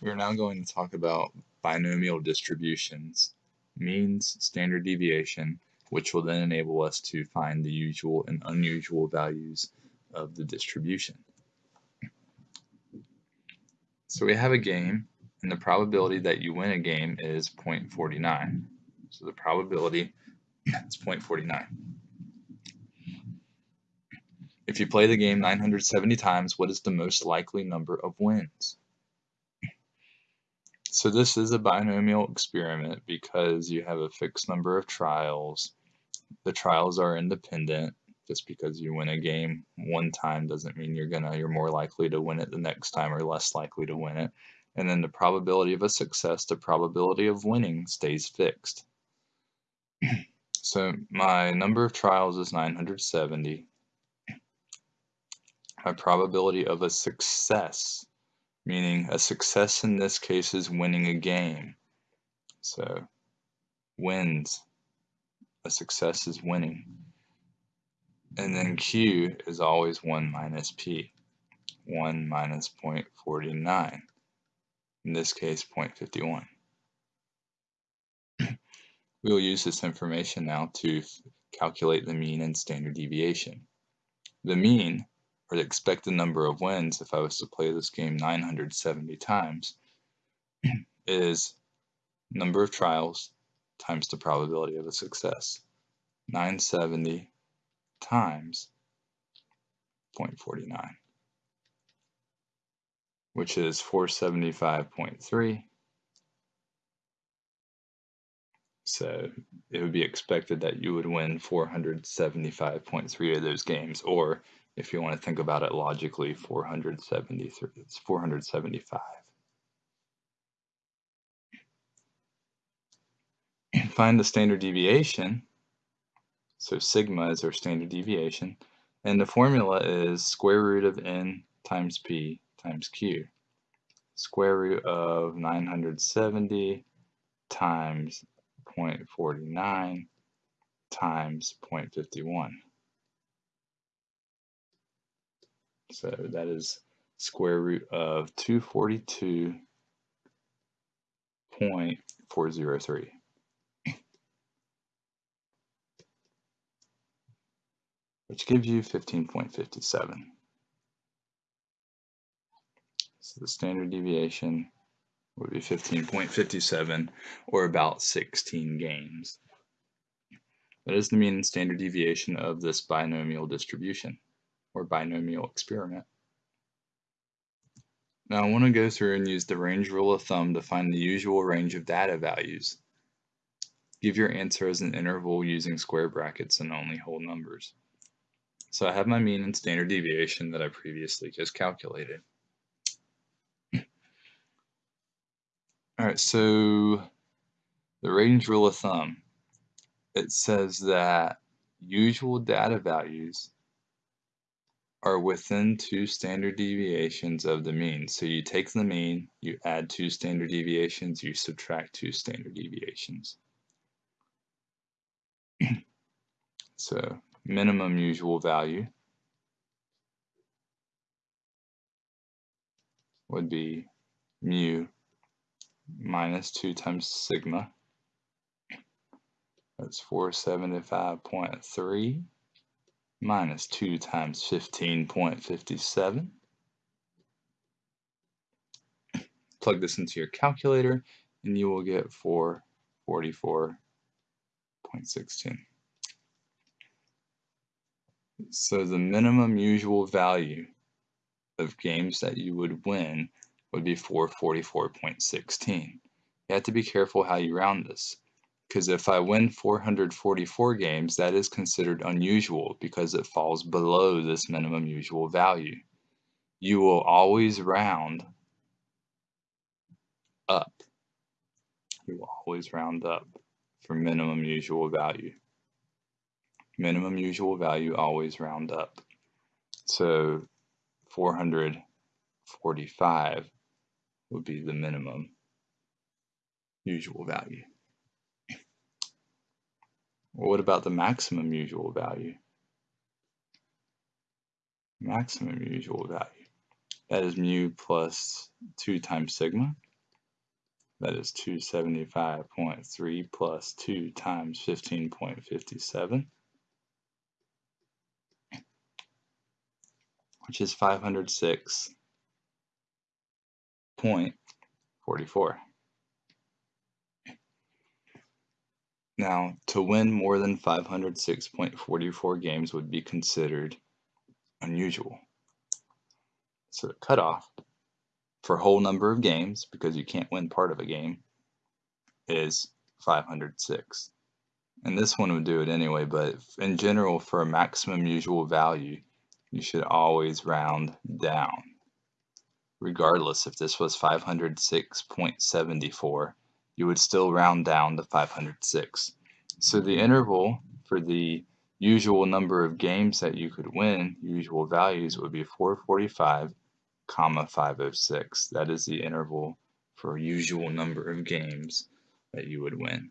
We're now going to talk about binomial distributions, means, standard deviation, which will then enable us to find the usual and unusual values of the distribution. So we have a game, and the probability that you win a game is 0.49. So the probability is 0.49. If you play the game 970 times, what is the most likely number of wins? So this is a binomial experiment because you have a fixed number of trials. The trials are independent. Just because you win a game one time doesn't mean you're gonna you're more likely to win it the next time or less likely to win it. And then the probability of a success, the probability of winning stays fixed. so my number of trials is 970. My probability of a success meaning a success in this case is winning a game. So wins, a success is winning. And then Q is always 1 minus P, 1 minus 0.49, in this case 0.51. we will use this information now to calculate the mean and standard deviation. The mean or the expected number of wins if I was to play this game 970 times is number of trials times the probability of a success. 970 times 0.49 which is 475.3 so it would be expected that you would win 475.3 of those games or if you want to think about it logically, 473, it's 475. Find the standard deviation. So sigma is our standard deviation. And the formula is square root of n times p times q. Square root of 970 times 0.49 times 0.51. So that is square root of 242.403. which gives you 15.57. So the standard deviation would be 15.57 or about 16 games. That is the mean and standard deviation of this binomial distribution or binomial experiment. Now I want to go through and use the range rule of thumb to find the usual range of data values. Give your answer as an interval using square brackets and only whole numbers. So I have my mean and standard deviation that I previously just calculated. Alright, so the range rule of thumb, it says that usual data values are within two standard deviations of the mean. So you take the mean, you add two standard deviations, you subtract two standard deviations. so minimum usual value would be mu minus 2 times sigma. That's 475.3 minus 2 times 15.57. Plug this into your calculator and you will get 444.16. So the minimum usual value of games that you would win would be 444.16. You have to be careful how you round this because if I win 444 games, that is considered unusual because it falls below this minimum usual value. You will always round up. You will always round up for minimum usual value. Minimum usual value always round up. So 445 would be the minimum usual value. Well, what about the maximum usual value? Maximum usual value. That is mu plus 2 times sigma. That is 275.3 plus 2 times 15.57, which is 506.44. Now, to win more than 506.44 games would be considered unusual. So the cutoff for whole number of games, because you can't win part of a game, is 506. And this one would do it anyway, but in general, for a maximum usual value, you should always round down. Regardless if this was 506.74, you would still round down to 506. So the mm-hmm. interval for the usual number of games that you could win, usual values, would be 445, comma 506. That is the interval for usual number of games that you would win.